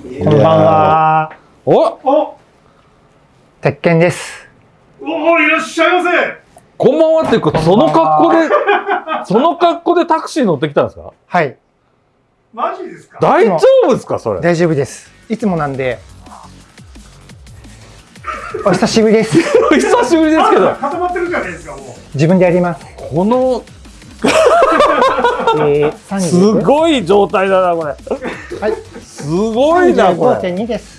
こんばんは。おお鉄拳です。おおいらっしゃいませこんばんはっていうか、その格好で、その格好でタクシー乗ってきたんですか？はい。マジですか？大丈夫ですかそれ？大丈夫です。いつもなんで。お久しぶりです。久しぶりですけど、固まってるじゃないですかもう自分でやります。この、えー、30すごい状態だな、これ。はい。すごいな、これ。35.2です。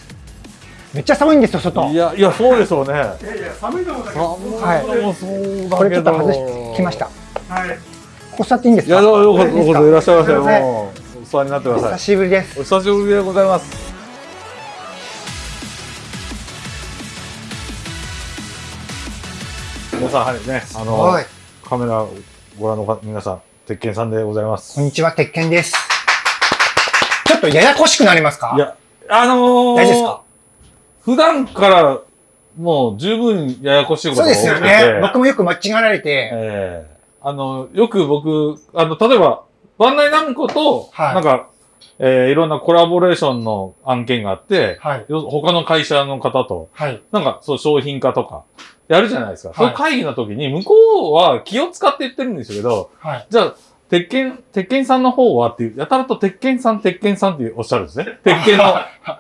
めっちゃ寒いんですよ、外。いや、いや、そうでしょうね。いやいや寒いと思ったけどはい寒いのもそうだこれちょけど。っと外してきました。こはいこ座っていいんですいや、かどうぞようこそようこそいらっしゃいませ。もう、お座りになってくださ久い。しぶりです。お久しぶりでございます。皆さん、はいね、あの、はい。カメラご覧の方皆さん、鉄拳さんでございます。こんにちは、鉄拳です。ちょっとややこしくなりますか？いや、あのー、大丈夫ですか？普段からもう十分ややこしいことそうですが起きてて、よね。僕もよく間違えられて、ええあの、よく僕、あの、例えば、バンダイナムコと、はいなんか、えーいろんなコラボレーションの案件があって、はい。よ他の会社の方と、はい。なんか、そう、商品化とか、やるじゃないですか。はいそういう会議の時に、向こうは気を使って言ってるんですけど、はい。じゃあ、鉄拳、鉄拳さんの方はっていう、やたらと鉄拳さん、鉄拳さんっておっしゃるんですね。鉄拳の、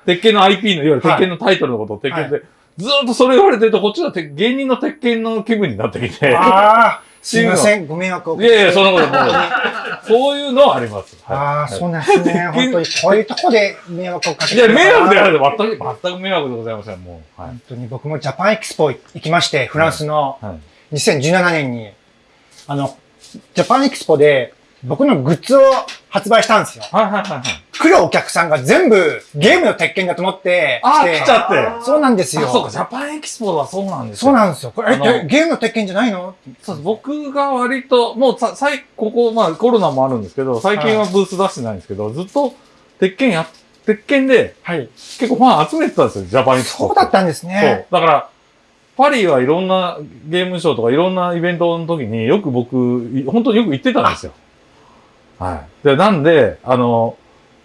鉄拳の IP の、いわゆる鉄拳のタイトルのことを鉄拳で、ずーっとそれ言われてると、こっちはて芸人の鉄拳の気分になってきて、ああ、すいません。ご迷惑をいやいや、そんなこともう、そういうのはあります。ああ、はいそうなんですね。本当に、こういうとこで迷惑をかけいや、迷惑であある全く、全く迷惑でございません、もう。はい。本当に僕もジャパンエキスポ行きまして、フランスのはい。2017年に、あの、ジャパンエキスポで僕のグッズを発売したんですよ。はいはいはいはい。来るお客さんが全部ゲームの鉄拳だと思って来て来ちゃって。そうなんですよ。あ、そうか、ジャパンエキスポはそうなんですよ。そうなんですよ。これ、え、ゲームの鉄拳じゃないの？そうです僕が割と、もうさ、さい、ここ、まあコロナもあるんですけど、最近はブース出してないんですけど、ずっと、鉄拳や、鉄拳ではい。結構ファン集めてたんですよ、ジャパンエキスポ。そうだったんですね。そう。だから、パリはいろんなゲームショーとかいろんなイベントの時によく僕、い本当によく行ってたんですよ。はい。で、なんで、あの、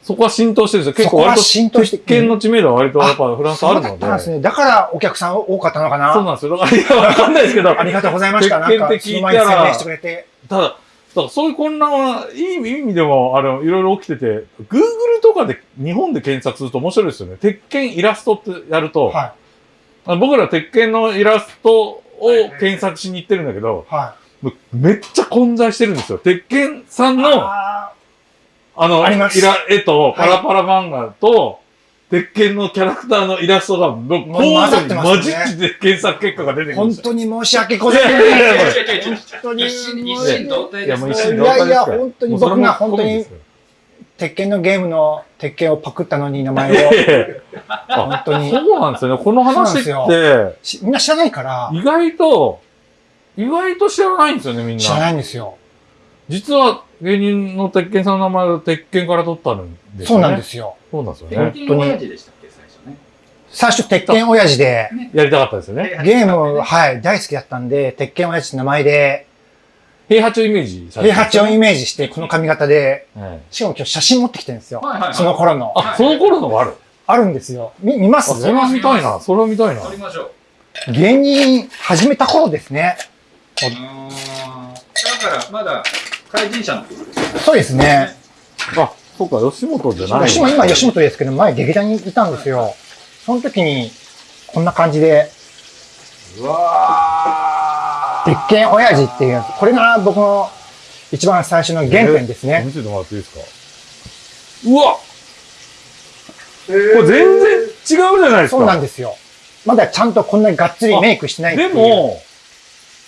そこは浸透してるんですよ。結構割と、浸透して鉄拳の知名度は割とやっぱフランスあるので。そうだったんですね。だからお客さん多かったのかなそうなんですよ。だから、いや、わかんないですけど、ありがとうございました。なんか、鉄拳って聞いたら。ただ、だからそういう混乱はいい意味でも、あの、いろいろ起きてて、Google とかで日本で検索すると面白いですよね。鉄拳イラストってやると、はあ僕ら鉄拳のイラストを検索しに行ってるんだけど、い。はもうめっちゃ混在してるんですよ。鉄拳さんい。の、ああの、あイラ、絵と、はいパラパラ漫画と、鉄拳のキャラクターのイラストが、もう、もう混ざってますね混じって検索結果が出てーくるんですよ。本当に申し訳ございません。いやいやいや本当に一心同体いや、ですねもう一心いやいや同体ですから本当に僕が本当に鉄拳のゲームの鉄拳をパクったのに名前を。本当に。そうなんですよね。この話って、しみんな知らないから、意外と、意外と知らないんですよね、みん知らなな。いんですよ。実は、芸人の鉄拳さんの名前を鉄拳から取ったんですよね。そうなんで。すよ。そうなんですよ鉄ね。拳親父でしたっけ、最初ね。最初、鉄拳親父で、やりたかったですよね。ゲーム、はい、大好きだったんで、鉄拳親父って名前で、平八をイメージされて平八をイメージして、この髪型で、はいしかも今日写真持ってきてるんですよ。その頃の。あ、その頃のがある？あるんですよ。み見まあ、すそれは見たいな。それは見たいな。撮りましょう。芸人始めた頃ですね。うーん。だから、まだ、怪人者の頃ですよそうですね。あ、そうか、吉本じゃない。私も今吉本ですけど、前劇団にいたんですよ。その時に、こんな感じで、うわ鉄拳親父っていうやつ。これが僕の一番最初の原点ですね。見せてもらっていいですか？うわこれ全然違うじゃないですか。そうなんですよ。まだちゃんとこんなにがっつりメイクしてないっていう。でも、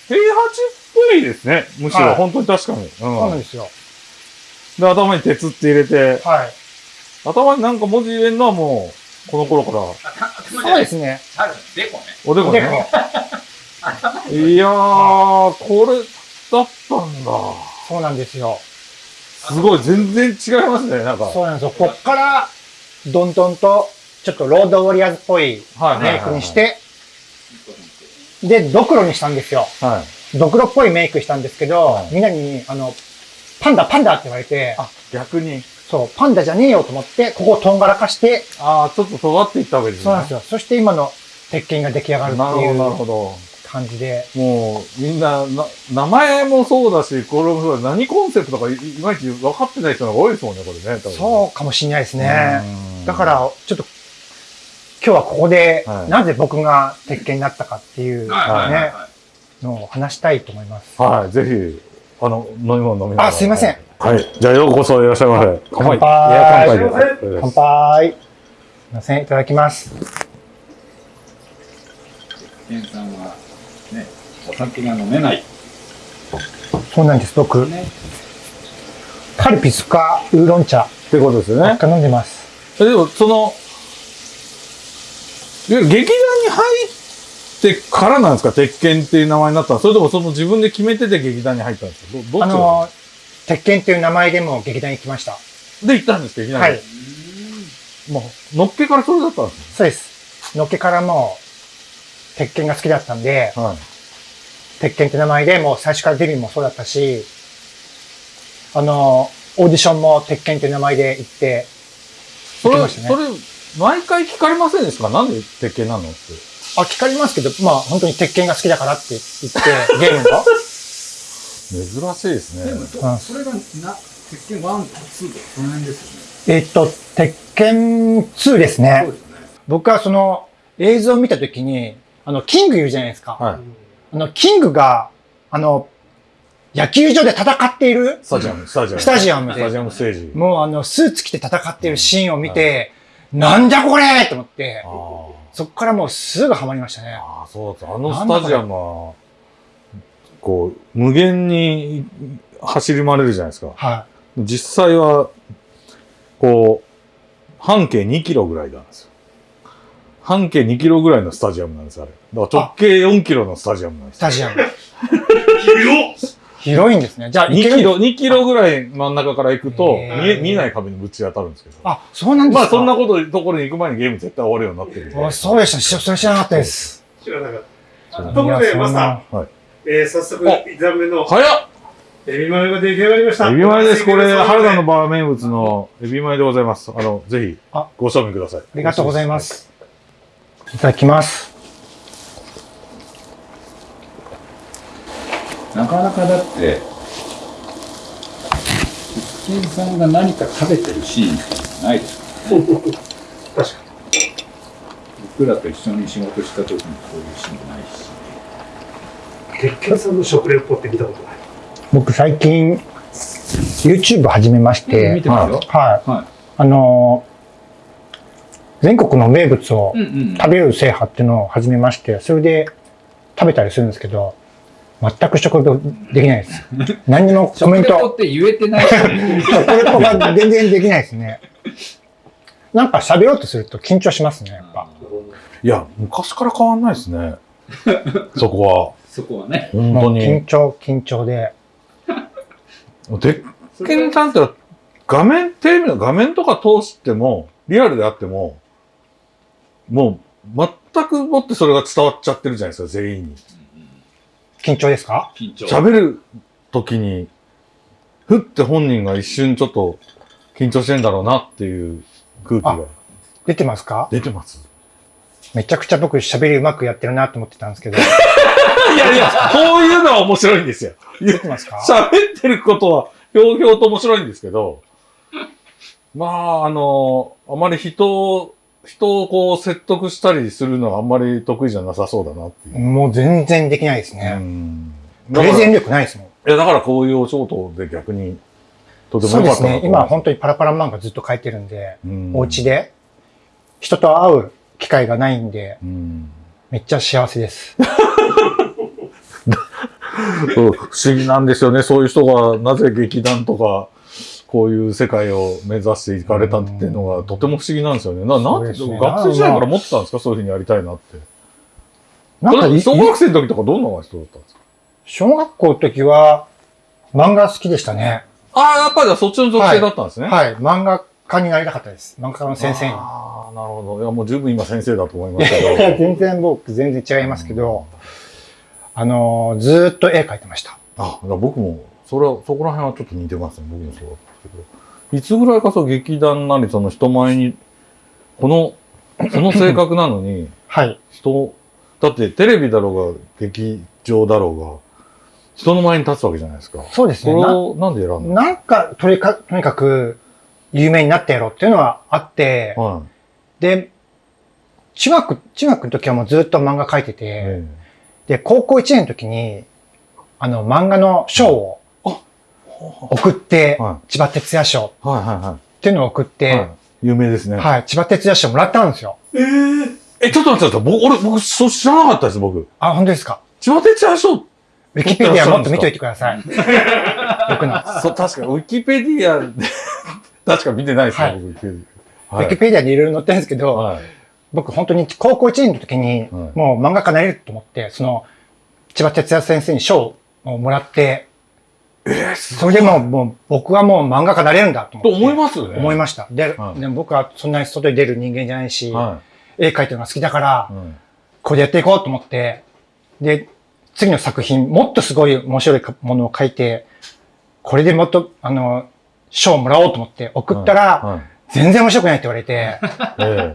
平八っぽいですね。むしろ、はい本当に確かに。そうなんうん。ですよ。で、頭に鉄って入れて、はい。頭になんか文字入れるのはもう、この頃から、そうですね。ある、でこね。おでこでこね。いやー、これだったんだ。そうなんですよ。すごい、全然違いますね、なんか。そうなんですよ。こっから、どんどんと、ちょっとロードウォリアーズっぽいはいはいはいはいメイクにして、で、ドクロにしたんですよ。はい。ドクロっぽいメイクしたんですけど、はいみんなに、あの、パンダパンダって言われて、あ、逆に。そう、パンダじゃねえよと思って、ここをとんがらかして、ああ、ちょっと尖っていったわけですね。そうなんですよ。そして今の鉄拳が出来上がるってなるほど、なるいうほど。感じで。もう、みんな、な、名前もそうだし、これもそうだ何コンセプトかいいまいち分かってない人が多いですもんね、これね。そうかもしれないですね。うんだから、ちょっと、今日はここでは、いなぜ僕が鉄拳になったかっていうはいはいはいね、はい。のを話したいと思います。はい、ぜひ、あの、飲み物飲みながら。あすいません。はい。じゃあ、ようこそいらっしゃいませ。乾杯。乾杯いや乾杯で乾杯す。乾杯。すいません、いただきます。ケンさんは、ね、お酒が飲めない。そうなんです、僕、ね。カルピスかウーロン茶ってことですよね。飲んでます。えでも、その、いや劇団に入ってからなんですか？鉄拳っていう名前になったの？それともその自分で決めてて劇団に入ったんですか？どどっちあの、鉄拳っていう名前でも劇団に来ました。で行ったんです劇団に？はい。もう、のっけからそれだったんですそうです。のっけからもう、鉄拳が好きだったんで、ね。はい。鉄拳って名前でもう最初からデビューもそうだったし、あの、オーディションも鉄拳っていう名前で行って、それ、行きましたねそれ、毎回聞かれませんでしたか？なんで鉄拳なのって。あ、聞かれますけど、まあ本当に鉄拳が好きだからって言って、ゲームの。珍しいですね。うんそれが、な、鉄拳1、2とか、その辺ですよね。えっと、鉄拳2ですねそう。ですね。僕はその映像を見たときに、あの、キングいるじゃないですか。はい。あの、キングが、あの、野球場で戦っている、スタジアム、スタジアム。スタジアムでスタジアムステージ。もうあの、スーツ着て戦っているシーンを見て、なんじゃこれと思ってそこからもうすぐハマりましたね。あー、そうです。あのスタジアムは、こう、無限に走り回れるじゃないですか。は実際は、こう、半径2キロぐらいなんですよ。半径2キロぐらいのスタジアムなんです、あれ。だから直径4キロのスタジアムなんでい。スす。タジアム。広広いんですね。じゃあ、2行けるキロ、2キロぐらい真ん中から行くと、見え見えない壁にぶち当たるんですけど。あ、そうなんですか？まあそんなこと、ところに行く前にゲーム絶対終わるようになってるんで。あそうでした。しそれ知らなかったです。知らなかった。ところで、マスタはい。ー、えー、早速、あ1段目の早っエビマヨが出来上がりました。エビマヨです。これ、原田の場。バー名物のエビマヨでございます。あの、ぜひあ、ご賞味ください。あありがとうございま。す。いただきます。なかなかだって、さんが何か食べてるシーンってないですからね。確か僕らと一緒に仕事した時にこういうシーンないし。に。鉄拳さんの食レポって見たことない？僕最近、YouTube 始めまして、見てますよ。はい。はあのー全国の名物を。食べる制覇っていうのを始めまして、それで食べたりするんですけど、全く食レポできないです。何にもコメント、食レポって言えてない 食レポが全然できないですね。なんか喋ろうとすると緊張しますね、やっぱ。いや、昔から変わんないですね。そこは。そこはね。本もう当に緊。張、緊張で。鉄拳さんって画面、テレビの画面とか通しても、リアルであっても、もう全くもってそれが伝わっちゃってるじゃないですか、全員に。緊張ですか？緊張。喋る時に、ふって本人が一瞬ちょっと緊張してんだろうなっていう空気が出てますか？出てます。めちゃくちゃ僕喋りうまくやってるなと思ってたんですけど。いやいや、こういうのは面白いんですよ。出てますか？喋ってることは、ひょうひょうと面白いんですけど、まあ、あの、あまり人を、人をこう説得したりするのはあんまり得意じゃなさそうだなっていう。もう全然できないですうね。ん。プレゼン力ないですもん。いや、だからこういうお仕事で逆に、とてもそうですね。良かったなと思います今本当にパラパラ漫画ずっと書いてるんで、うんお家で人と会う機会がないんで、うん。めっちゃ幸せです。そ う不思議なんですよね。そういう人がなぜ劇団とか、こういう世界を目指していかれたっていうのがとても不思議なんですよね。な、なんで、学生時代から持ってたんですか？そういうふうにやりたいなって。なんかい、小学生の時とかどんな人だったんですか？小学校の時は漫画好きでしたね。ああ、やっぱりそっちの属性だったんですね。はい。漫画家になりたかったです。漫画家の先生に。ああ、なるほど。いや、もう十分今先生だと思いまいすけど。や いや全然僕全然違いますけど、あのーずーっと絵描いてました。あ、僕も、それは、そこら辺はちょっと似てますね。僕もそうだったけど。いつぐらいかそう劇団なりその人前に、この、その性格なのに、はい。人、だってテレビだろうが劇場だろうが、人の前に立つわけじゃないですか。そうですね。なこれをなんで選んだの？なんか、とにかとにかく、有名になってやろうっていうのはあって、はで、中学、中学の時はもうずっと漫画描いてい。て、えで、高校1年の時に、あの、漫画の賞を送って、は千葉哲也賞い。はいはいはっていうのを送っい。て、はい有名ですね。はい、千葉哲也賞もらったんですよ。えー、え、ちょっと待って。僕、俺、僕、そう知らなかったです、僕。あ、本当ですか？千葉哲也賞ウィキペディアもっと見といてください。僕の。そう、確か、ウィキペディアで、確か見てないですね、はい僕、ウィキペディア。ウィキペディアにいろいろ載ってるんですけど、はい。僕本当に高校1年の時に、もう漫画家になれると思って、その、千葉哲也先生に賞をもらって、えー、すそれでもう、もう僕はもう漫画家になれるんだとと思って。思いますよね。思いました。で、はいでも僕はそんなに外に出る人間じゃないし、は絵描いてるのが好きだからい。、うんこれでやっていこうと思って、で、次の作品、もっとすごい面白いものを描いて、これでもっと、あの、賞をもらおうと思って送ったら、はい。全然面白くないって言われて、ええ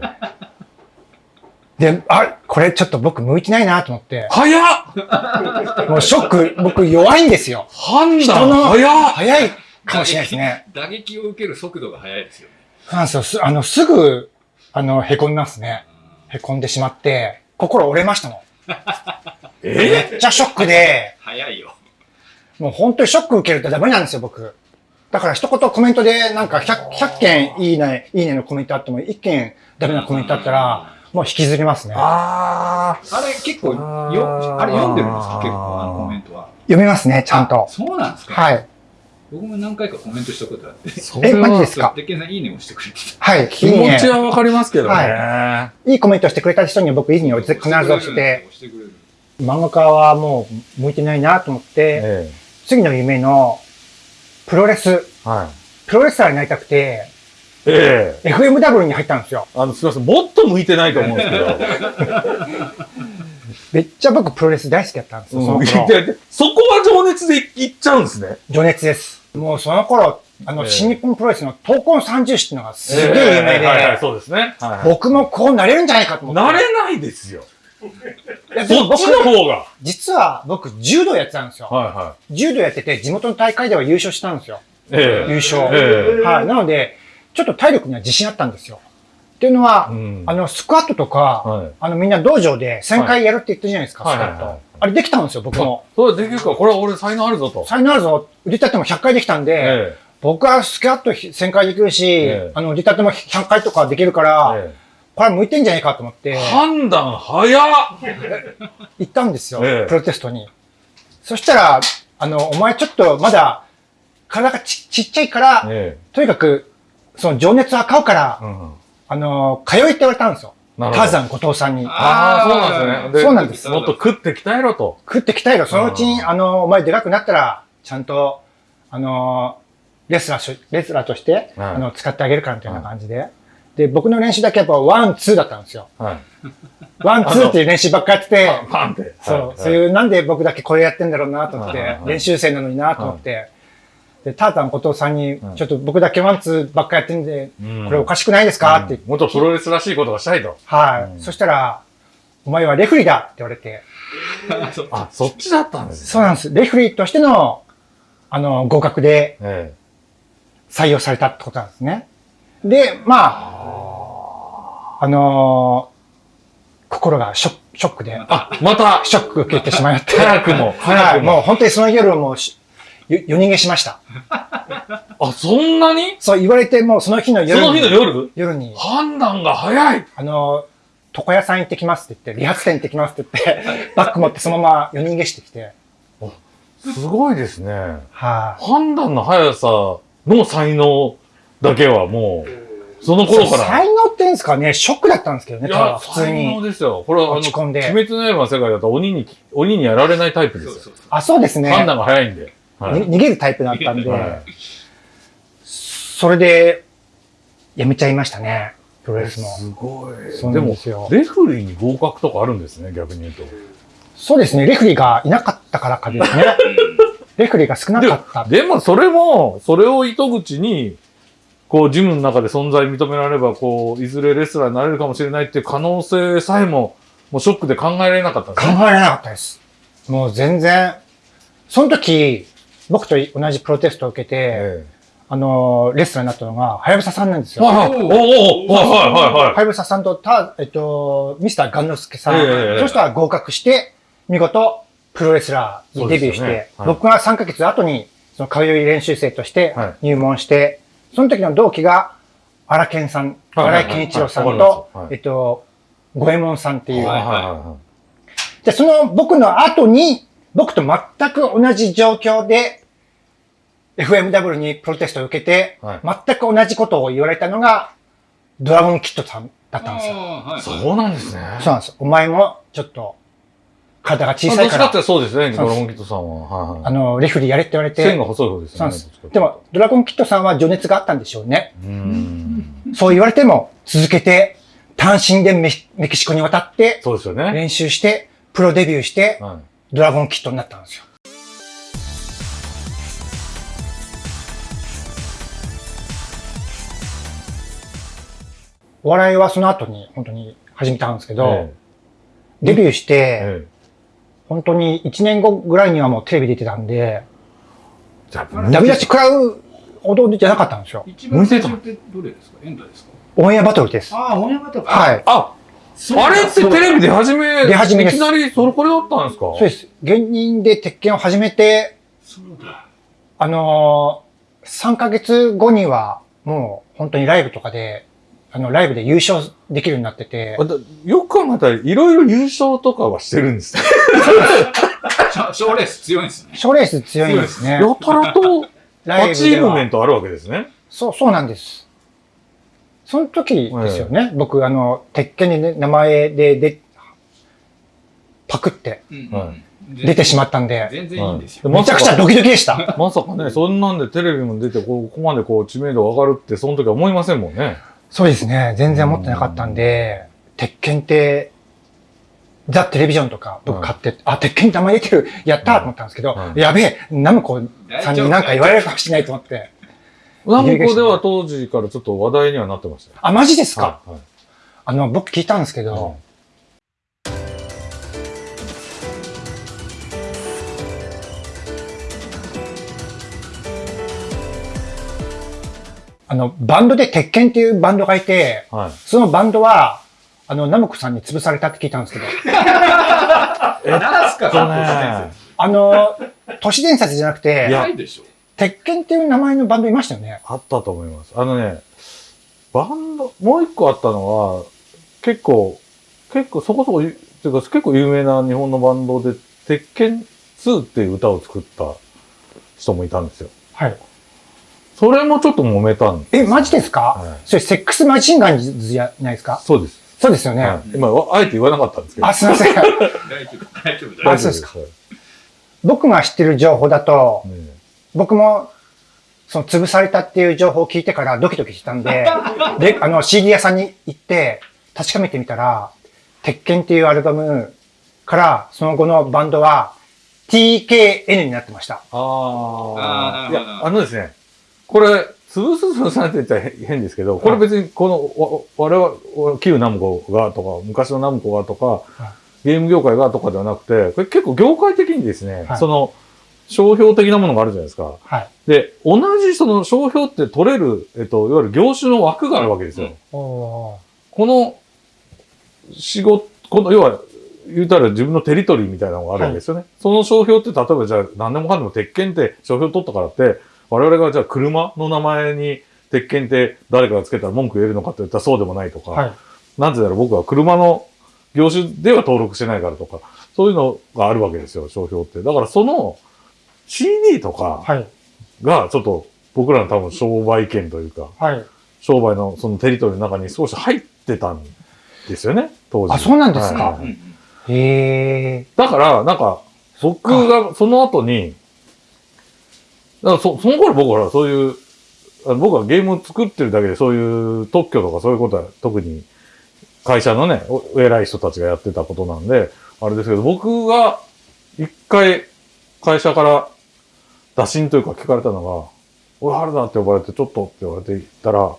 で、あ、これちょっと僕向いてないなと思って、早っもうショック、僕弱いんですよ。判人の断早っ早いかもしれないですね。打撃を受ける速度が速いですよね。そうなんですよ。すあの、すぐ、あの、凹みますね。凹んでしまって、心折れましたもん。え？めっちゃショックで、速いよ。もう本当にショック受けるとダメなんですよ、僕。だから一言コメントで、なんか100、100件いいね、いいねのコメントあっても、1件ダメなコメントあったら、もう引きずりますね。ああれ結構よ、あれ読んでるんですか？結構あのコメントは。読みますね、ちゃんとあ。そうなんですか？はい。僕も何回かコメントしたことあって。え、マジですか？鉄拳さんいいねをしてくれてはい。気持ちいいねはわかりますけどね。はいいコメントしてくれた人には僕いいねを必ずた。押してて、押してくれる。漫画家はもう向いてないなと思って、え次の夢のプロレス、えはい。プロレスラーになりたくて、ええ FMW に入ったんですよ。あの、すみません。もっと向いてないと思うんですけど。めっちゃ僕プロレス大好きだったんですよ、うん頃。ででそこは情熱でいっちゃうんですね。情熱です。もうその頃、あの、ええ新日本プロレスの闘魂三重視っていうのがすげえ有名はいはい、で、そうですね。はいはい僕もこうなれるんじゃないかと思って。なれないですよ。そっちの方が。実は僕柔道やってたんですよ。はいは柔道やってて地元の大会では優勝したんですよ。い。え優勝。ええはい。なので、ちょっと体力には自信あったんですよ。っていうのは、うん。あの、スクワットとか、はい。あの、みんな道場で1000回やるって言ってるじゃないですか、はい。スクワット。はい。はいはいあれできたんですよ、僕も。それできるか、これは俺才能あるぞと。才能あるぞ。腕立ても100回できたんで、え僕はスクワット1000回できるし、ええ。あの、腕立ても100回とかできるから、ええ。これ向いてんじゃないかと思って、判断早っ。行ったんですよ、ええ。プロテストに。そしたら、あの、お前ちょっとまだ、体がちちっちゃいから、え。とにかく、その情熱は買うから、えうんあの、通いって言われたんですよ。ターザン後藤さんに。ああ、そうなんですね。そうなんですもっと食って鍛えろと。食って鍛えろ。そのうちに、あの、お前でかくなったら、ちゃんと、あの、レスラーし、レスラーとして、はいあの、使ってあげるからみたいな感じで。で、僕の練習だけやっぱワン、ツーだったんですよ。はい。ワン、ツーっていう練習ばっかやってて、パンって。そう、はいそういう、なんで僕だけこれやってんだろうなと思って練習生なのになと思って、で、ターザン後藤さんにはい、ちょっと僕だけワン、ツーばっかやってんで、うんこれおかしくないですか？って。もっとプロレスらしいことがしたいと。はい。うんそしたら、お前はレフリーだって言われて、あ、そっちだったんですね。そうなんです。レフリーとしての、あの、合格でえ採用されたってことなんですね。で、まあ、あのー心がショックで、えあ、また、ショック受けてしまって。早くもはい、早くももう本当にその夜も夜逃げしました。あ、そんなに？そう言われて、もうその日のそ夜に。の日の夜？夜に、判断が早いあのー床屋さん行ってきますって言って、理髪店行ってきますって言って、バッグ持ってそのまま夜逃げしてきて、すごいですね。はい、判断の速さの才能だけはもう、その頃から。才能って言うんですかね、ショックだったんですけどね、いやただ、普通才能に。ですよ。これは、あの、落ち込んで鬼滅の刃の世界だと鬼に、鬼にやられないタイプですよ。そうそうそう。あ、そうですね。判断が早いんで。はいに逃げるタイプだったんで、はいそれで、やめちゃいましたね、プロレスも。すごい。そうでもなんですよ、レフリーに合格とかあるんですね、逆に言うと。そうですね、レフリーがいなかったからかですね。レフリーが少なかった。ででもそれも、それを糸口に、こう、ジムの中で存在認められれば、こう、いずれレスラーになれるかもしれないっていう可能性さえも、もうショックで考えられなかったんですね。考えられなかったです。もう全然、その時、僕と同じプロテストを受けて、えあの、レスラーになったのが、はやぶささんなんですよ。えはいはい。おおおはいはいはい。はやぶささんと、た、えっと、ミスターガンノスケさん、ええそしたら合格して、見事、プロレスラーにデビューして、ねはい。僕が3ヶ月後に、その通い練習生としてはい。入門して、その時の同期が、荒健さん、はいはい荒井健一郎さんとえっと、五右衛門さんっていう、はいはいはで、その僕の後に、僕と全く同じ状況で、FMW にプロテストを受けて、はい全く同じことを言われたのが、ドラゴンキッドさんだったんですよ。はいい。そうなんですね。そうなんです。お前も、ちょっと、体が小まあさいから、どっちかってそうですね、そうですドラゴンキットさんは。はいはい。あの、レフェリーやれって言われて、線が細い方ですよね。そうなんです。でも、ドラゴンキッドさんは情熱があったんでしょうね。う。そう言われても、続けて、単身でメメキシコに渡って、そうですよね。練習して、プロデビューして、はい。ドラゴンキッドになったんですよ。お笑いはその後に本当に始めたんですけど、えデビューして、ええ本当に1年後ぐらいにはもうテレビ出てたんで、ダメ出し食らうほどじゃなかったんですよ。一番最初ってどれですか？エンタですか？オンエアバトルです。ああ、オンエアバトル。はい。あ、あれってテレビ出始め、出始めですいきなりそれこれだったんですか？そうです。芸人で鉄拳を始めて、そうだ。あのー、3ヶ月後にはもう本当にライブとかで、あの、ライブで優勝できるようになっててよく考えたら、いろいろ優勝とかはしてる んですね。賞レース強いんですね。賞レース強いんですね。やたらと、ライアチーブメントあるわけですね。そう、そうなんです。その時ですよね。僕、あの、鉄拳にね、名前で、で、パクって出てしまったんで、全然いいんですよ。うんめちゃくちゃドキドキでした。まさかね、そんなんでテレビも出て、こうここまでこう知名度上がるって、その時は思いませんもんね。そうですね。全然思ってなかったんで、鉄拳って、ザ・テレビジョンとか僕買って、あ、鉄拳って名前出てる、やったーと思ったんですけど、うんやべえ、ナムコさんになんか言われるかもしれないと思って。ナムコでは当時からちょっと話題にはなってましたよ。あ、マジですか、はいはい。あの、僕聞いたんですけど、あの、バンドで鉄拳っていうバンドがいて、はい。そのバンドは、あの、ナムコさんに潰されたって聞いたんですけど、なんすか、とね、あの、都市伝説じゃなくいて、やないでしょ。鉄拳っていう名前のバンドいましたよね。あったと思います。あのね、バンド、もう一個あったのは、結構、結構そこそこ、っていうか結構有名な日本のバンドで、鉄拳2っていう歌を作った人もいたんですよ。はい。それもちょっと揉めたんです。え、マジですか、はいそれ、セックスマシンガンズじゃないですか？そうです。そうですよね。はい、今、あえて言わなかったんですけど。あ、すいません。大丈夫、大丈夫、大丈あそうですかはい僕が知ってる情報だと、ね僕も、その潰されたっていう情報を聞いてからドキドキしたんで、で、あの CD 屋さんに行って確かめてみたら、鉄拳っていうアルバムからその後のバンドは TKN になってました。ああ。いや、あのですね、これ、潰す潰されて言ったら変変ですけど、これ別にこの、わ我々、旧ナムコがとか、昔のナムコがとか、ゲーム業界がとかではなくて、これ結構業界的にですね、はいその、商標的なものがあるじゃないですか。はい。で、同じその商標って取れる、えっと、いわゆる業種の枠があるわけですよ。おーこの仕事、この、要は、言うたら自分のテリトリーみたいなのがあるわけですよね。その商標って、例えばじゃあ何でもかんでも鉄拳って商標取ったからって、我々がじゃあ車の名前に鉄拳って誰かがつけたら文句言えるのかって言ったらそうでもないとか、はい。なぜなら僕は車の業種では登録してないからとか、そういうのがあるわけですよ、商標って。だからその CD とかはい。がちょっと僕らの多分商売権というか、はい。商売のそのテリトリーの中に少し入ってたんですよね、当時。あそうなんですか？はいへえ。だから、なんか、僕がその後に、だからそその頃僕はそういう、僕はゲームを作ってるだけでそういう特許とかそういうことは特に会社のね、お偉い人たちがやってたことなんで、あれですけど、僕が一回会社から打診というか聞かれたのが、おい、原田って呼ばれて、ちょっとって言われて行ったら、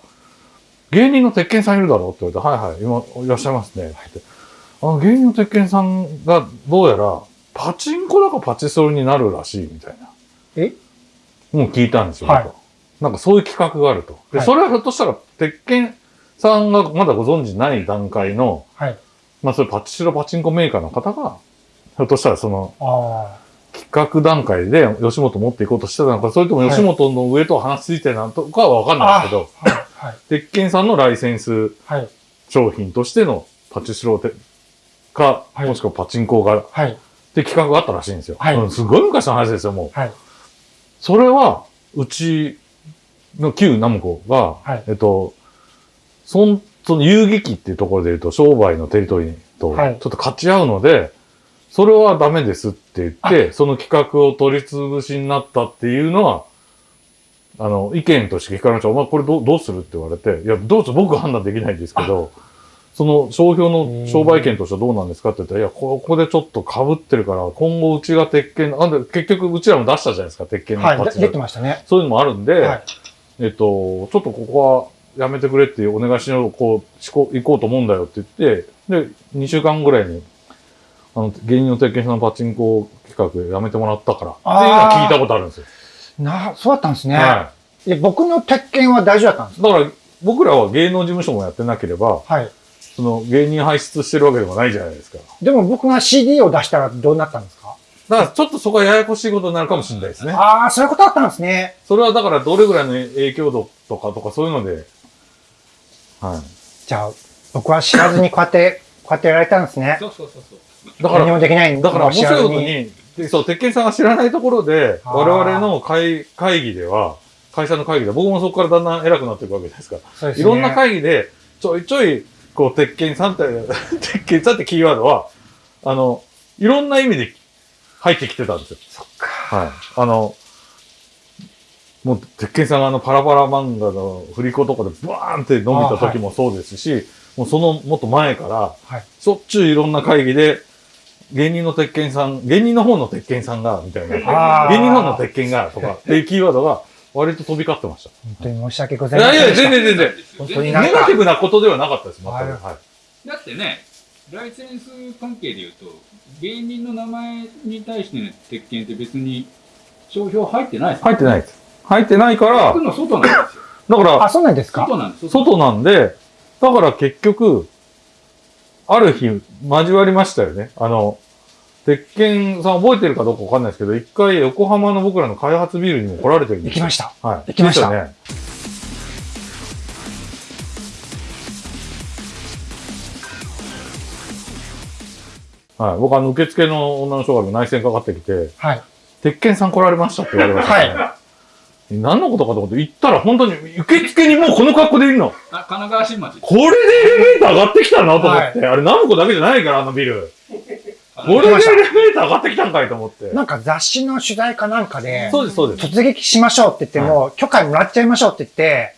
芸人の鉄拳さんいるだろって言われて、はいはい、今、いらっしゃいますね。ってあの、芸人の鉄拳さんが、どうやら、パチンコだかパチスロになるらしい、みたいな。え？もう聞いたんですよ。はいなんかそういう企画があると。で、はいそれはひょっとしたら、鉄拳さんがまだご存知ない段階の、はい。まあそういうパチスロパチンコメーカーの方が、ひょっとしたらそのあ企画段階で吉本持っていこうとしてたのか、それとも吉本の上と話ついてるのかはわかんないですけど、あ。はい。はい。鉄拳さんのライセンスはい。商品としてのパチスロてか、はいもしくはパチンコが、っはい。て企画があったらしいんですよ。はいうんすごい昔の話ですよ、もう。はい。それは、うちの旧ナムコが、はいえっと、そん、その遊撃機っていうところで言うと、商売のテリトリーと、ちょはいっと勝ち合うので、それはダメですって言って、その企画を取り潰しになったっていうのは、あの、意見として聞かれました。お前これどうどうするって言われて、いや、どうぞ僕は判断できないんですけど、その商標の商売権としてはどうなんですかって言ったら、いや、ここでちょっと被ってるから、今後うちが鉄拳、あんで結局うちらも出したじゃないですか、鉄拳のはい。出てましたね。そういうのもあるんで、はい。えっと、ちょっとここはやめてくれっていうお願いしよう、こう、しこ行こうと思うんだよって言って、で、2週間ぐらいに、あの、芸人の鉄拳さんのパチンコ企画やめてもらったから、っていうのは聞いたことあるんですよ。な、そうだったんですね。はで僕の鉄拳は大丈夫だったんですい。だから、僕らは芸能事務所もやってなければ、はい。その芸人輩出してるわけでもないじゃないですか。でも僕が CD を出したらどうなったんですか？だからちょっとそこはややこしいことになるかもしれないですね。ああ、そういうことだったんですね。それはだからどれぐらいの影響度とかとかそういうので、はい。じゃあ、僕は知らずにこうやって、こうやってやられたんですね。そうそうそうそう。だから何もできないだから面白いことに、でそう、鉄拳さんが知らないところで、我々の会会議では、会社の会議で、僕もそこからだんだん偉くなっていくわけですから、そうですねいろんな会議で、ちょいちょい、こう、鉄拳さんって、鉄拳さんってキーワードは、あの、いろんな意味で入ってきてたんですよ。そっか。はい。あの、もう、鉄拳さんがあの、パラパラ漫画の振り子とかでバーンって伸びた時もそうですし、もうそのもっと前から、はい。しょっちゅういろんな会議で、芸人の鉄拳さん、芸人の方の鉄拳さんが、みたいな。芸人の方の鉄拳が、とか、っていうキーワードが、割と飛び交ってました。本当に申し訳ございやいや、いませんでした。全然全然。本当にネガティブなことではなかったです、全く。はいはい。だってね、ライセンス関係で言うと、芸人の名前に対しての鉄拳って別に商標入ってないです入ってないです。入ってないから、僕の外なんですよ。だから、あ、そうなんですか外なんです。外なんで、だから結局、ある日、交わりましたよね。あの、鉄拳さん覚えてるかどうかわかんないですけど、一回横浜の僕らの開発ビルにも来られてるんですよ行きました。はい。行きましたね。はい。僕あの、受付の女の人が内線かかってきて、はい。鉄拳さん来られましたって言われました、ね。は何のことかと思って行ったら本当に受付にもうこの格好でいるの。あ神奈川新町。これでエレベーター上がってきたのと思って。あれナムコだけじゃないから、あのビル。これでエレベーター上がってきたんかいと思って。なんか雑誌の取材かなんかで、そうです、そうです。突撃しましょうって言っても、許可もらっちゃいましょうって言って、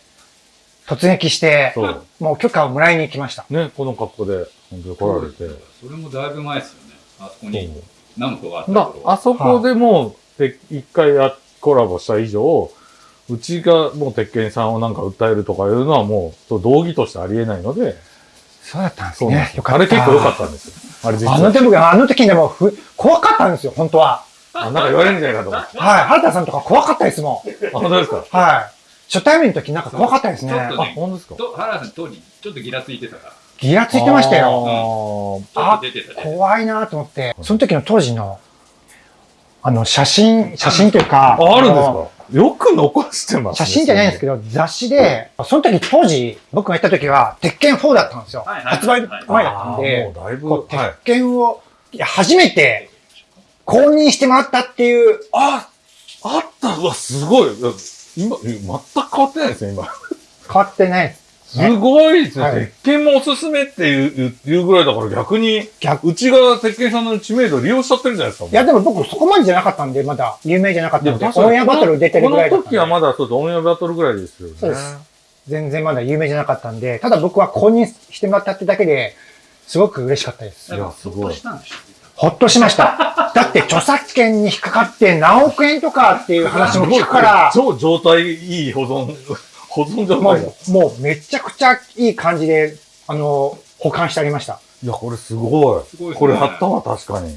突撃して、そう。もう許可をもらいに行きました。ね、この格好で、本当に来られて。それもだいぶ前ですよね。あそこにナムコがあった。あそこでもう、で一回やコラボした以上、うちがもう鉄拳さんをなんか訴えるとかいうのはもう、そう道義としてありえないので、そうだったんですね。そうなんですよ。よかった。あれ結構良かったんですよ。あれ実は。あの時僕、あの時でもふ、怖かったんですよ、本当は。あ、なんか言われるんじゃないかと思って。はい。原田さんとか怖かったですもん。あ、本当ですか？はい。初対面の時なんか怖かったですね。あちょっとね、本当ですか？と原田さん当時ちょっとギラついてたから。ギラついてましたよ。よ。ちょっと出てたね。怖いなと思って、その時の当時の、あの、写真、写真というか、あ、あるんですのかよく残してますね。写真じゃないんですけど、雑誌で、その時当時、僕が行った時は、鉄拳4だったんですよ。はいはい発売前だったんで、もうだいぶ、鉄。拳を、いや、初めて公認してもらったっていう、あ、あったうわ、すごい。今、全く変わってないですね、今。変わってないです。すごいですね。はい鉄拳もおすすめっていう言うぐらいだから逆に、逆うちが鉄拳さんの知名度利用しちゃってるじゃないですか。いや、でも僕そこまでじゃなかったんで、まだ有名じゃなかったんで、オンエアバトル出てるぐらいだったこの時はまだそうですオンエアバトルぐらいですよね。そうです全然まだ有名じゃなかったんで、ただ僕は公認してもらったってだけで、すごく嬉しかったです。いやすごいほっとしました。だって著作権に引っかかって何億円とかっていう話も聞くから、超状態いい保存、保存状も態だ。う、もうめちゃくちゃいい感じで、あの、保管してありました。いや、これすごい。すごいですねこれ貼ったわ、確かに。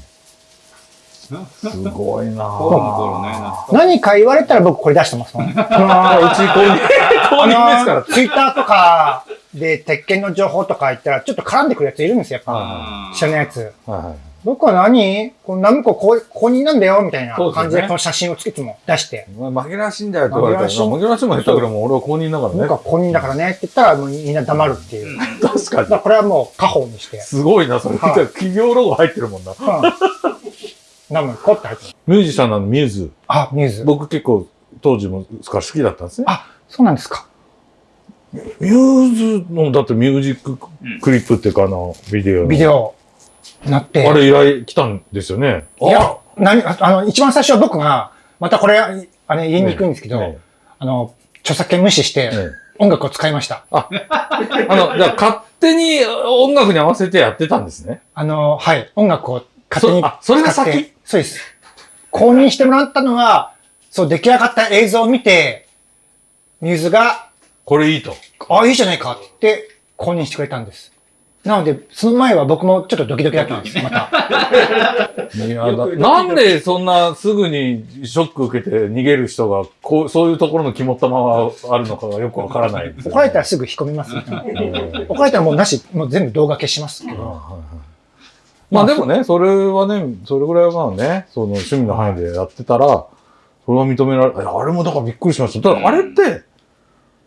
すごいなぁ。何か言われたら僕これ出してますもん。うち公認、公認ですから。ツイッターとかで鉄拳の情報とか言ったらちょっと絡んでくるやついるんですよ、やっぱ。は知らないやつ。はいはい。僕は何？このナムコこう公認なんだよみたいな感じでこの写真をつけても出して。お前紛らわしいんだよって言われたら、紛らわしい紛らわしいもん言ったけども、俺は公認だからね。僕は公認だからねって言ったらもうみんな黙るっていう。だ 確かからこれはもう家宝にしてに。。すごいな、それ。はい企業ロゴ入ってるもんな。うんナムコって入ってる。ミュージシャンなのミューズ。あ、ミューズ。僕結構当時も好きだったんですね。あ、そうなんですか。ミューズの、だってミュージッククリップっていうかあの、ビデオの。ビデオなって。あれ依頼来たんですよね。いや、何、ああの、一番最初は僕が、またこれ、あれ言いにくいんですけど、ねあの、著作権無視してねね音楽を使いました。あ の、じゃあ勝手に音楽に合わせてやってたんですね。あの、はい、音楽を勝手にそあそれが先？そうです。購入してもらったのは、そう、出来上がった映像を見て、ミューズが、これいいと。あ、いいじゃないかって購入してくれたんです。なので、その前は僕もちょっとドキドキだったんです、また。なんでそんなすぐにショック受けて逃げる人が、こう、そういうところの肝っ玉があるのかがよくわからないですよね、怒られたらすぐ引っ込みます、ね。怒られたらもうなし、もう全部動画消しますけど。まあでもね、それはね、それぐらいはまあね、その趣味の範囲でやってたら、それは認められ、あれもだからびっくりしました。ただあれって、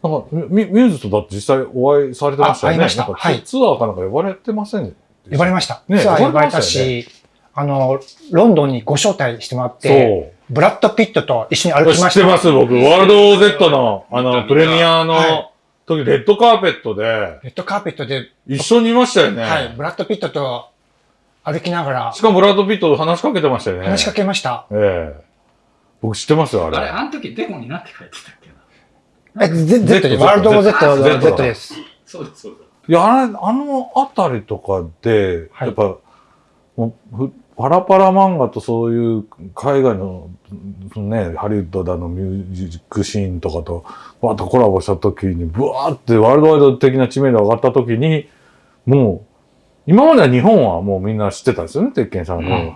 なんかミミューズとだって実際お会いされてましたよね。あ会いましたはいツアーかなんか呼ばれてませんでした呼ばれました。ねツアー呼ばれたしあの、ロンドンにご招待してもらって、そう。ブラッド・ピットと一緒に歩きましてた。知っます、僕。ワールド OZ の、あの、プレミアのはい時、レッドカーペットで、レッドカーペットで、一緒にいましたよね。はい、ブラッド・ピットと歩きながらしかもブラッド・ピットと話しかけてましたよね。話しかけました。ええ僕知ってますよ、あれ。あれ、あの時デコになって書いてたっけな？え、Z で Z す。ワールド Z、Z Z です。そうです、そうです。いや、あれ、あのあたりとかで、はいやっぱ、もうふパラパラ漫画とそういう海外の、そのね、ハリウッドだのミュージックシーンとかと、バーッとコラボした時に、ブワーってワールドワイド的な知名度が上がった時に、もう、今までは日本はもうみんな知ってたんですよね、鉄拳さんの。うん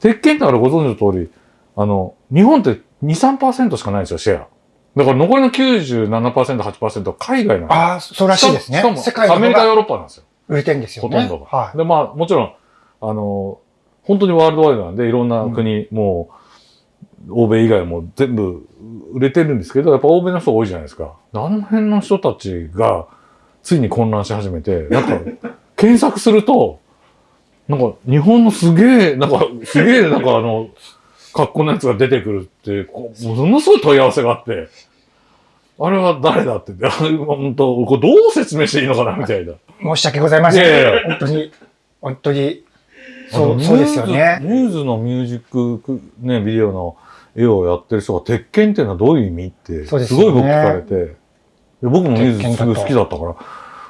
鉄拳ってあれご存知の通り、あの、日本って2、3%しかないんですよ、シェア。だから残りの97%、8%は海外なんですよああ、そうらしいですねしかも。世界のアメリカ、ヨーロッパなんですよ。売れてるんですよね。ほとんどが。はい。で、まあ、もちろん、あの、本当にワールドワイドなんで、いろんな国、もう、欧米以外も全部売れてるんですけど、やっぱ欧米の人多いじゃないですか。あの辺の人たちが、ついに混乱し始めて、なんか、検索すると、なんか、日本のすげえ、なんか、すげえ、なんかあの、格好のやつが出てくるって、こうものすごい問い合わせがあって、あれは誰だって、あ 本当、これどう説明していいのかな、みたいな。申し訳ございません。いやいや本当に、本当に、そう、そうですよね。ミューズのミュージックク、ね、ビデオの絵をやってる人が、鉄拳っていうのはどういう意味って、すごい僕聞かれて、で僕もミューズすごい好きだったから、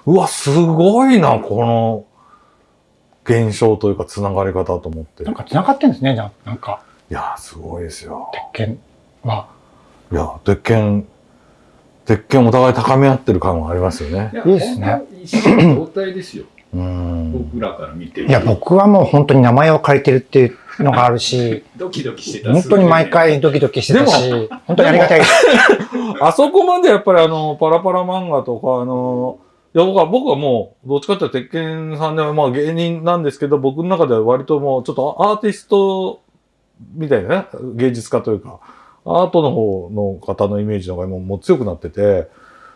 うわ、すごいな、この現象というか、つながり方と思って。いなんか繋がってんですね、じゃあなんか、や、すごいですよ。鉄拳は。いや、鉄拳、鉄拳お互い高め合ってる感はありますよね。いや、いいですね本当一緒の状態ですよ。うん。僕らから見てる。いや、僕はもう本当に名前を借りてるっていうのがあるし、ドキドキしてた。本当に毎回ドキドキしてたし、本当にありがたいです。あそこまでやっぱりあの、パラパラ漫画とか、あの、いや僕は、僕はもう、どっちかっていうと、鉄拳さんではまあ芸人なんですけど、僕の中では割ともう、ちょっとアーティストみたいなね、芸術家というか、アートの方の方のイメージの方が今もう強くなってて、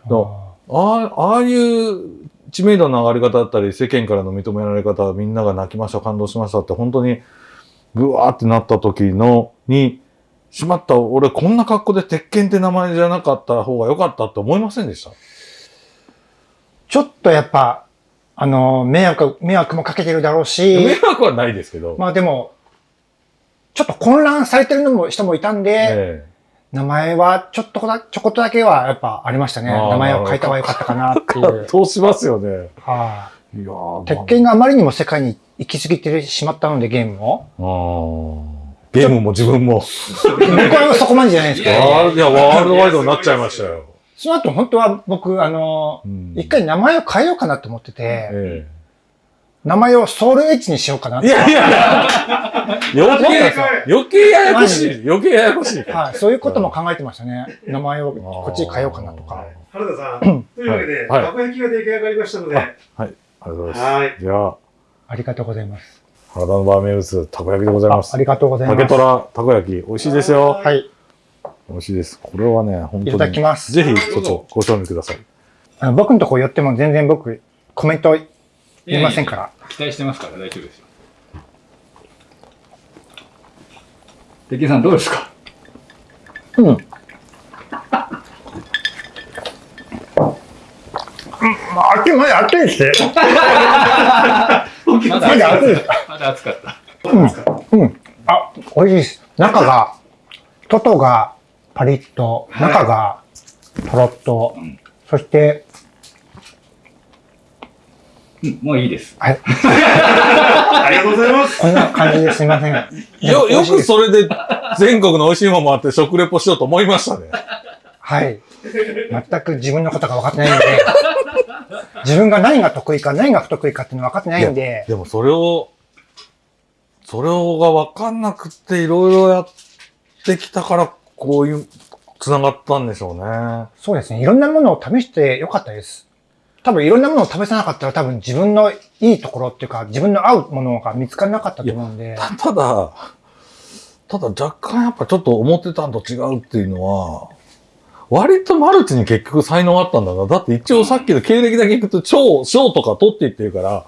ああああいう知名度の上がり方だったり、世間からの認められ方、みんなが泣きました、感動しましたって、本当に、ぐわーってなった時の、に、しまった、俺こんな格好で鉄拳って名前じゃなかった方が良かったって思いませんでした？ちょっとやっぱ、あの、迷惑、迷惑もかけてるだろう迷し、惑はないですけど。まあでも、ちょっと混乱されてるのも人もいたんで、え名前はちょっとだ、ちょこっとだけはやっぱありましたね。名前を変えた方が良かったかなってえいう。ど うしますよね。はいやー鉄拳があまりにも世界に行き過ぎてしまったので、ゲームを。あーゲームも自分も。僕はそこまでじゃないですけど、いや、ワールドワイドになっちゃいましたよ。その後本当は僕、あの、うん一回名前を変えようかなと思ってて、え名前をソウルエッジにしようかなって。えいやいやいや、余計、余計ややこしい。余計ややこしい。はい、そういうことも考えてましたね。名前をこっちに変えようかなとか。原田さん、というわけで、はいたこ焼きが出来上がりましたので、あありがとうございます。はい。じゃあ、ありがとうございます。原田のバー名物、たこ焼きでございます。あありがとうございます。竹虎たこ焼き、美味しいですよ。はい。美味しいです。これはね、本当に。いただきますぜひ、ちょっとご賞味ください。あの僕のとこ寄っても全然僕、コメント言いませんから。期待してますから大丈夫ですよ。鉄拳さんどうですか？うん。まあ、熱い、まだ熱いですね。まだまだ熱いです。まだ暑かった。うん。あ、美味しいです。中が、外がパリッと、中がとろっと、んそして、うん、もういいです。はい、ありがとうございます。こんな感じですいません。よ、よくそそれで全国の美味しいものもあって食レポしようと思いましたね。はい。全く自分のことが分かってないんで、自分が何が得意か、何が不得意かっていうの分かってないんで、でもそれを、それをが分かんなくっていろいろやってきたから、こういう、繋がったんでしょうね。そうですね。いろんなものを試してよかったです。多分いろんなものを試さなかったら多分自分のいいところっていうか、自分の合うものが見つからなかったと思うんで、たただ、ただ若干やっぱちょっと思ってたんと違うっていうのは、割とマルチに結局才能あったんだな。だって一応さっきの経歴だけ聞くと超、賞とか取っていってるから、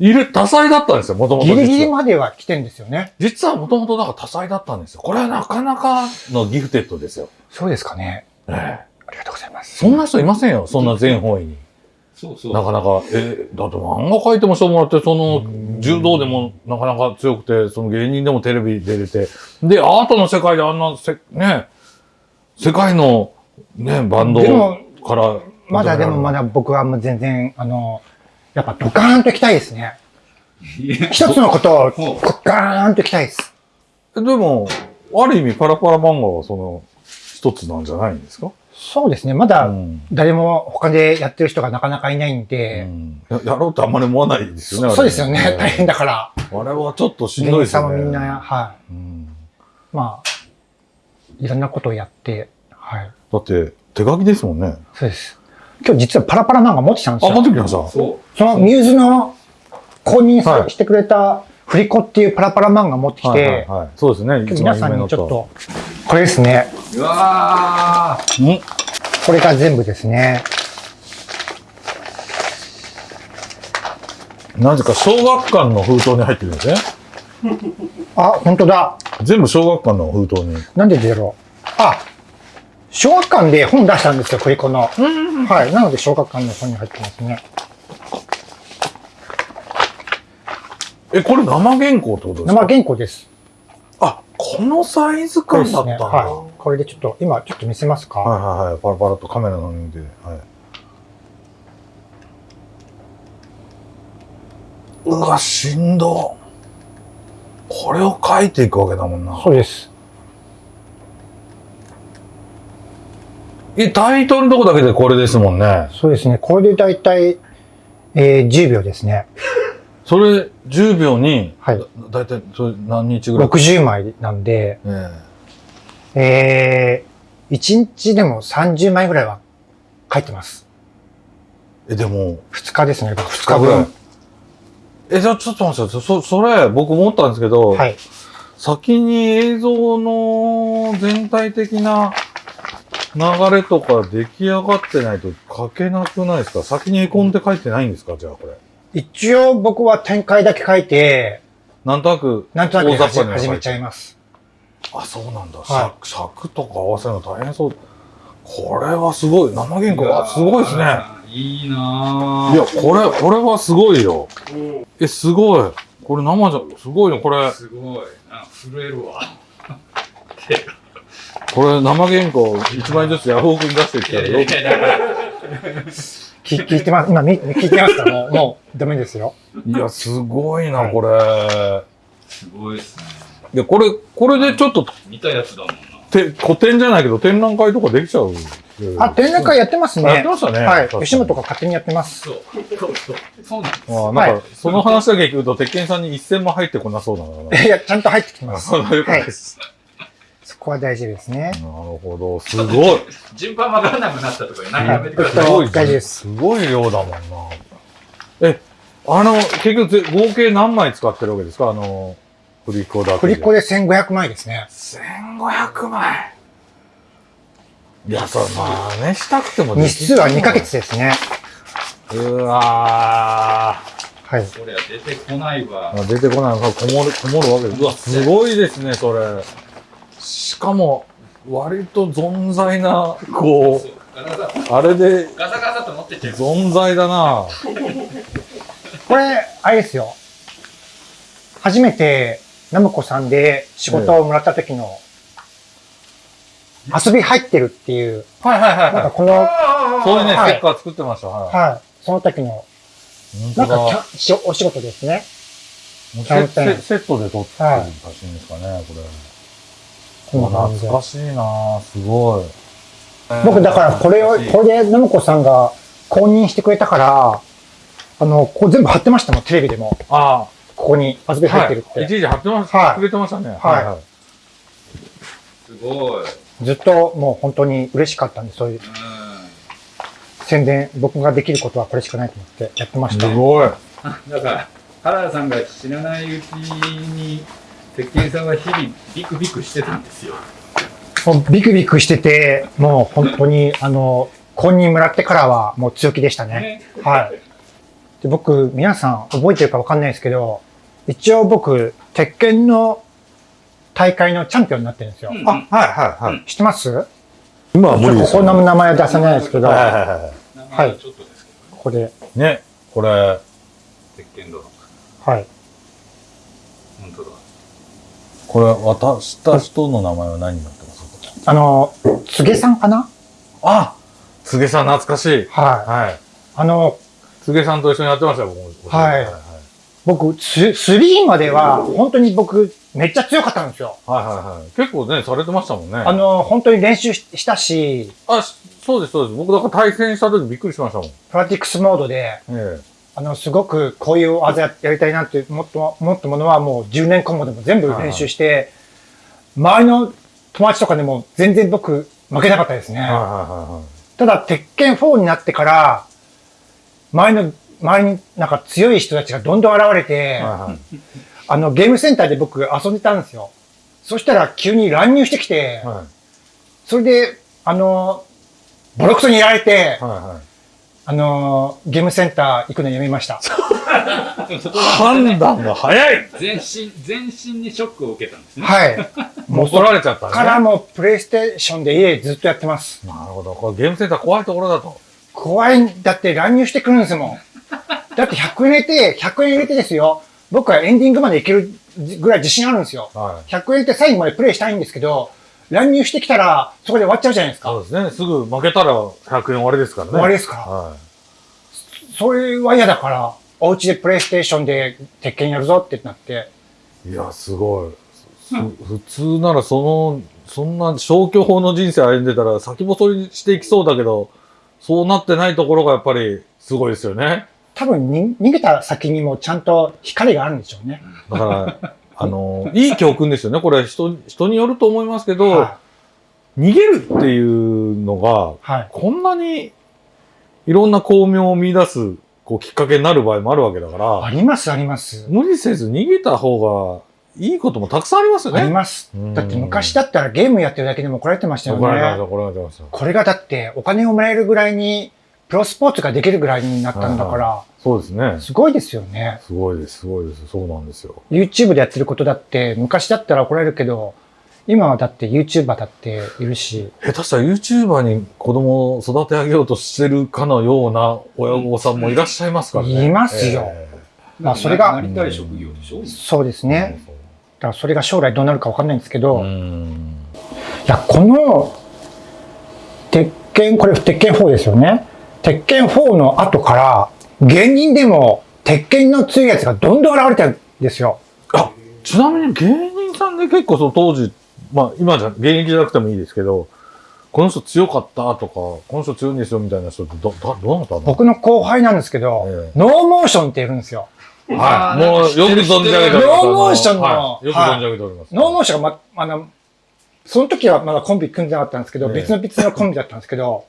いる、多彩だったんですよ、もともと。ギリギリまでは来てんですよね。実はもともとなんか多彩だったんですよ。これはなかなかのギフテッドですよ。そうですかね。ええありがとうございます。そんな人いませんよ、そんな全方位に。そうそう。なかなか、えだって漫画描いてもしょうもなって、その、柔道でもなかなか強くて、その芸人でもテレビ出れて、で、アートの世界であんなせ、ね、世界の、ね、バンドから、まだでもまだ僕はもう全然、あの、やっぱドカーンと行きたいですね。一つのことをドカーンと行きたいです。でも、ある意味パラパラ漫画はその、一つなんじゃないんですか？そうですね。まだうん誰も他でやってる人がなかなかいないんで、ややろうとあんまり思わないですよね。そうですよね。大変だ。だから。あれはちょっとしんどいですよね。さんもみんな、はい。うんまあ、いろんなことをやって、はい。だって、手書きですもんね。そうです。今日実はパラパラ漫画持ってきたんですあ、よ。持ってきました。そそのミューズの公認してくれたフリコっていうパラパラ漫画持ってきて、はいはいはい、そうですね。今日皆さんにちょっと、これですね。う。うわー。有名なと。これが全部ですね。んなぜか小学館の封筒に入ってるんですね。あ、本当だ。全部小学館の封筒に。なんでだろう。あ、小学館で本出したんですよ、フリコの。はい。なので小学館の本に入ってますね。え、これ生原稿ってことですか？生原稿です。あ、このサイズ。感だったんだ。はい。これでちょっと、今ちょっと見せますか？はいはいはい。パラパラとカメラの上で。はい。うわ、しんど。これを書いていくわけだもんな。そうです。え、タイトルのとこだけでこれですもんね。そうですね。これでだいたい、えー、10秒ですね。それ10秒に、はいだだいたいそれ何日ぐらい？60枚なんで、ええー、1日でも30枚ぐらいは書いてます。ええ、でも、2日ですね。2 2日日ぐらい分。。え、じゃあちょっと待ってください。そ、それ、僕思ったんですけど、はい。先に映像の全体的な流れとか出来上がってないと書けなくないですか？先に絵コンって書いてないんですか？じゃあこれ。一応僕は展開だけ書いて、なんとなく、なんとなく始めちゃいます。あ、そうなんだ。は尺尺とか合わせるの大変そう。これはすごい。生原稿がすごいですね。いいないや、これ、これはすごいよ。うんえ、すごい。これ生じゃ、すごいよ。これ、すごい。あ、震えるわ。これ生原稿1枚ずつヤフオクに出してきたらよいやいやいや、だから。聞聞いてます。今、み聞いてますか？もう、もう、ダメですよ。いや、すごいな、はいこれ。すごいですね。いや、これ、これでちょっと、見たやつだもんな。て古典じゃないけど、展覧会とかできちゃう。あ、展覧会やってますね。あやってましたねはい吉本が勝手にやってます。そう。そうそう。そうなんです。あなんか、はいその話だけ聞くと、鉄拳さんに一銭も入ってこなそうだな。いや、ちゃんと入ってきます。そうです。そこは大事ですねな。るほど、すごい。順番わからなくなったとか何やめてくだはさい。すごい、大事ですすごい量だもんな。え、あの、結局ぜ、合計何枚使ってるわけですか？あの、振り子だけ振り子で1500枚ですね。1500枚。いや、そう、まあね、したくてもでき日数は2ヶ月ですね。うわはい。これは出てこないわ。ー。出てこないのがこもる、こもるわけです。うわ、すごいですね、それ。しかも、割と存在な、こそうあれで、ガサガサと持ってっちゃう。存在だなこれ、あれですよ。初めて、ナムコさんで仕事をもらった時の、遊び入ってるっていう、はいはいはいなんかこの、そういうね、はいステッカー作ってました。はい。はい。その時の、なんかキャしお仕事ですね。もうセセットで撮ってる写真ですかね、これ。こんな感じで懐かしいなすごい。僕、だからこれを、これでナムコさんが公認してくれたから、あの、こう全部貼ってましたもん、テレビでも。あここに遊びあ、入ってるって。はい。一時貼ってましはいくれてましたね。はいすごい。ずっともう本当に嬉しかったんで、そういうう宣伝、僕ができることはこれしかないと思ってやってました。すごい。ん。だから、原田さんが知らないうちに、鉄拳さんは日々ビクビクしてたんですよ。もうビクビクしてて、もう本当に、あの、公認もらってからはもう強気でしたね。ね。はい。で僕、皆さん覚えてるかわかんないですけど、一応僕、鉄拳の大会のチャンピオンになってるんですよ。うんあ、はいはいはい。知ってます？今は無理ですよ。ここの名前は出さないですけど、はいはいはいは名前はちょっとですけど、ここで、い。ね、これ、鉄拳ドロはい。本当だ。これ渡した人の名前は何になってます？あの、つげさんかな？あつげさん懐かしい。はい。はい。あの、つげさんと一緒にやってましたよ、僕も。はいはい僕、ス3までは、本当に僕、めっちゃ強かったんですよ。はいはいはい。結構ね、されてましたもんね。あの、本当に練習ししたし、あ、しそうです、そうです。僕だから対戦した時びっくりしましたもん。えプラティクスモードで、え。あの、すごくこういう技ややりたいなってもっと、もっとものはもう10年間もでも全部練習して、周りの友達とかでも全然僕負けなかったですね。はいはいはただ、鉄拳4になってから、周りの、周りになんか強い人たちがどんどん現れて、いはい。はいはい。あの、ゲームセンターで僕遊んでたんですよ。そしたら急に乱入してきて、はいそれで、あの、ボロクソにやられて、はいはい。あの、ゲームセンター行くのやめました。判断が早い全身、全身にショックを受けたんですね。はい。もうそ怒られちゃったね。からもうプレイステーションで家ずっとやってます。なるほど。これゲームセンター怖いところだと。怖いんだって乱入してくるんですもん。だって100円入れて、100円入れてですよ。僕はエンディングまでいけるぐらい自信あるんですよ。はい。100円って最後までプレイしたいんですけど、乱入してきたらそこで終わっちゃうじゃないですか。そうですね。すぐ負けたら100円終わりですからね。終わりですからはそれは嫌だから、お家でプレイステーションで鉄拳やるぞってなって、い。いや、すごい。す普通ならその、そんな消去法の人生歩んでたら先細りしていきそうだけど、そうなってないところがやっぱりすごいですよね。多分に逃げた先にもちゃんと光があるんでしょうね。だから、あの、いい教訓ですよね。これ人、人によると思いますけど、は逃げるっていうのが、い。はい。こんなにいろんな巧妙を見出すこうきっかけになる場合もあるわけだから、あります、あります。無理せず逃げた方がいいこともたくさんありますよね。あります。うんだって昔だったらゲームやってるだけでも怒られてましたよ怒られてました、ね。怒られてました。これがだってお金をもらえるぐらいに、プロスポーツができるぐらいになったんだから、そうですね。すごいですよね。すごいです、すごいです。そうなんですよ。YouTube でやってることだって、昔だったら怒られるけど、今はだって YouTuber だっているし、下手したら YouTuber に子供を育て上げようとしてるかのような親御さんもいらっしゃいますからね。いますよえまあそれがなりたい職業でしょ？そうですえね。だからそれが将来どうなるかわかんないんですけど、ういん。や、この、鉄拳、これ鉄拳4ですよね。鉄拳4の後から、芸人でも鉄拳の強いやつがどんどん現れてるんですよ。あ、ちなみに芸人さんで結構その当時、まあ今じゃ、現役じゃなくてもいいですけど、この人強かったとか、この人強いんですよみたいな人ってど、ど、どうなったの？僕の後輩なんですけど、えノーモーションっているんですよ。はい。もうよく存じ上げております。ノーモーションのはいよく存じ上げております。ノーモーションがま、あの、その時はまだコンビ組んでなかったんですけど、ええ別の別のコンビだったんですけど、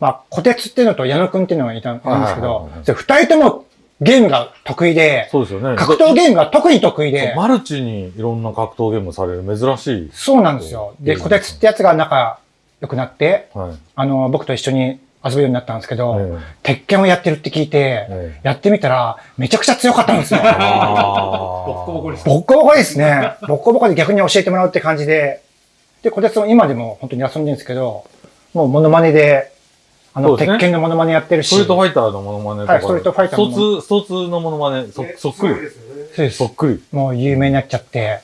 まあ、小鉄っていうのと矢野くんっていうのがいたんですけど二人ともゲームが得意で、そうですよね。格闘ゲームが特に得意で、マルチにいろんな格闘ゲームされる珍しい。そうなんですよ。で、小鉄ってやつが仲良くなって、はい。あの、僕と一緒に遊ぶようになったんですけど、え鉄拳をやってるって聞いて、ええやってみたら、めちゃくちゃ強かったんですよ。ボッコボコですボッコボコですね。ボッコボコで逆に教えてもらうって感じで。で、小鉄も今でも本当に遊んでるんですけど、もうモノマネで、あの、鉄拳のモノマネやってるし。ストリートファイターのモノマネとか。はいストリートファイターのストツ、ストツのモノマネ、そ、そっくり。そうですそっくり。もう有名になっちゃって。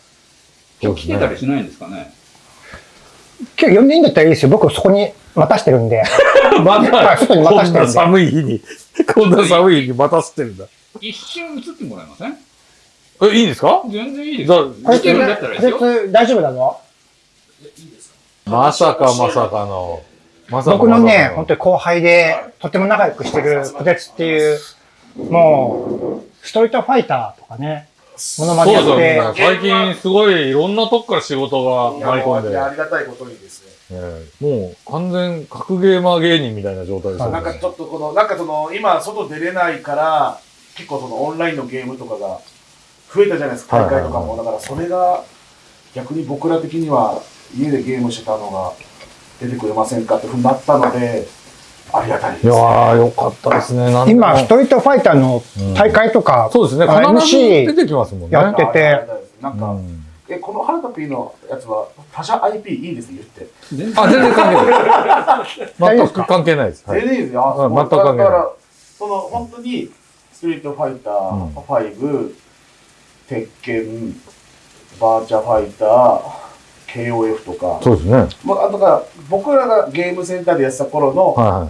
今日来てたりしないんですかね今日呼んでいいんだったらいいですよ。僕そこに待たしてるんで。まはい外に待たしてるんでこんな寒い日に、こんな寒い日に待たせてるんだ。一瞬映ってもらえません？え、いいんですか？全然いいです来てるんだったらですよ。大丈夫だぞ。まさか？まさかの。まさか僕のね、ま本当に後輩で、とても仲良くしてる小鉄っていう、もう、ストリートファイターとかね、モノマネやそうですよって、最近すごいいろんなとこから仕事が舞い込んで、ありがたいことにですね。ええ。もう完全格ゲーマー芸人みたいな状態ですよね。なんかちょっとこの、なんかその、今外出れないから、結構そのオンラインのゲームとかが増えたじゃないですか、大会とかも。だからそれが、逆に僕ら的には家でゲームしてたのが出てくれませんかってふうになったので、ありがたいです。いやー、よかったですね。今、ストリートファイターの大会とか、そうですね。あ必ず MC 出てきますもんね。やっててなんか、うんえ、この原田 P のやつは他社 IP いいですね、言って。全然あ、全然関係ない。全く関係ないです。はい全然いいですよ。あうん全く関係ないだから、その、本当に、ストリートファイタうんー5、鉄拳、バーチャファイター、KOF とか、そうですね。はいまあ、だから、僕らがゲームセンターでやってた頃のはいはい。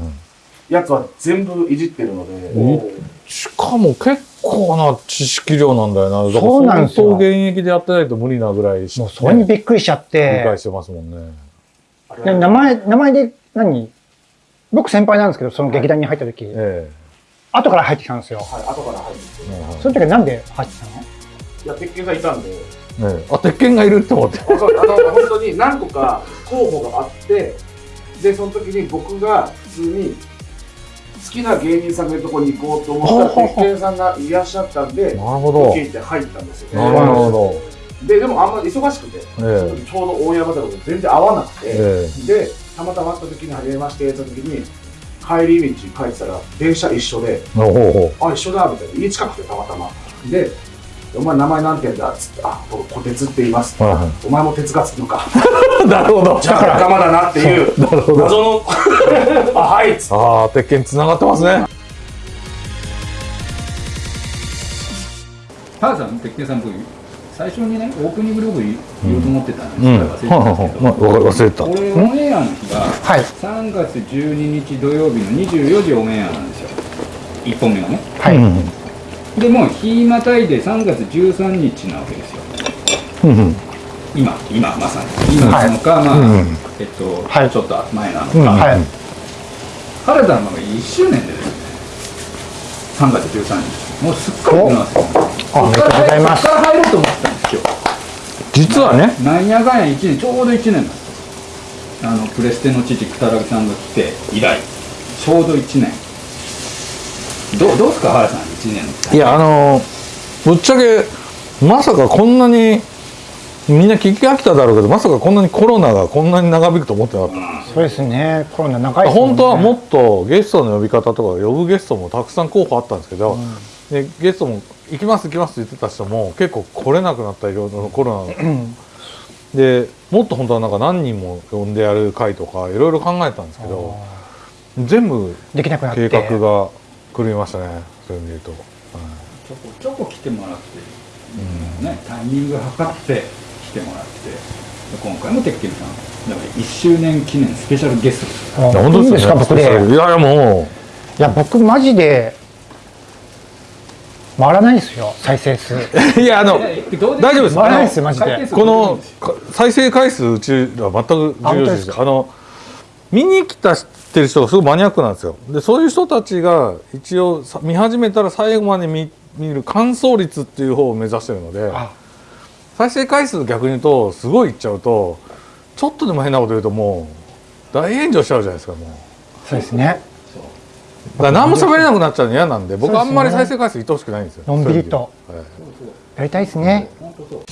やつは全部いじってるので、しかも結構な知識量なんだよな。だからそうなんですよ相当現役でやってないと無理なぐらいしもうそれにびっくりしちゃっ理て解、してますもんね。で名前、名前で何？僕先輩なんですけど、その劇団に入った時、え後から入ってきたんですよ。はい、後から入ってきて。えはいはいその時はなんで入ってきたの？いや、鉄拳がいたんで、ええあ、鉄拳がいるって思って。あの本当に何個か候補があってでその時に僕が普通に好きな芸人さんがいるところに行こうと思ったら鉄拳さんがいらっしゃったんでなるほど。て入ったんですよなるほど。ででもあんまり忙しくて、えその時ちょうど大山だから全然合わなくて、えでたまたま会った時に初めましてって言った時に帰り道帰ってたら電車一緒であ、一緒だみたいな。家近くてたまたま。で、お前名前なんて言うんだ？っつって、あ、僕、小鉄って言います。はいはお前も鉄がつくのか。い。なるほど。じゃあ仲間だなっていう、なるほど。謎の、あ、はいっつって。ああ、鉄拳繋がってますね。ターさん、鉄拳さん、僕、最初にね、オープニングログ言おうと思ってたんですうん。けど、忘れてたんですけど、はいはいはい忘れてた。これ、オンエアの日がはい。3月12日土曜日の24時オンエアなんですよ。1本目がね。はい。うんでもう日またいで3月13日なわけですよ。うん今、今まさに。今なのか、まあ、うんえっと、はいちょっと前なのか。うんはい。原田のが1周年でですね、3月13日。もうすっかり出ますよ。あおめでとうございますから入ろうと思ってたんですよ。実はね、なんやかんや1年、ちょうど1年なんですよ。あの、プレステの父、くたらぎさんが来て以来、ちょうど1年。どう、どうですか、原さん、1年。いや、あのーぶっちゃけ、まさかこんなに、みんな聞き飽きただろうけど、まさかこんなにコロナがこんなに長引くと思ってなかった。そうですね。コロナ長いですもんね本当はもっとゲストの呼び方とか呼ぶゲストもたくさん候補あったんですけど、でゲストも行きます行きますって言ってた人も結構来れなくなったいろいろコロナうんでもっと本当はなんか何人も呼んでやる会とかいろいろ考えたんですけど全部できなくなって。計画が狂いましたねそういう意味で言うと、ちょこちょこ来てもらって、ね、タイミング測って来てもらって、今回も鉄拳さん、だから1周年記念スペシャルゲスト。ですから。あいや本当いいんですか、僕で。いやいやもう。いや、僕マジで、回らないですよ、再生数。いやあの大丈夫です。回らないですよ、マジで。このか再生回数うちら全く重要視ですあの見に来たってる人がすごいマニアックなんですよ。でそういう人たちが一応さ見始めたら最後まで見見る完走率っていう方を目指してるのであ。再生回数逆に言うとすごいいっちゃうとちょっとでも変なこと言うともう大炎上しちゃうじゃないですかもう。そうですね。だから何も喋れなくなっちゃうの嫌なんで僕あんまり再生回数いってほしくないんですよ。のんびりと。はい。やりたいですね。本当そう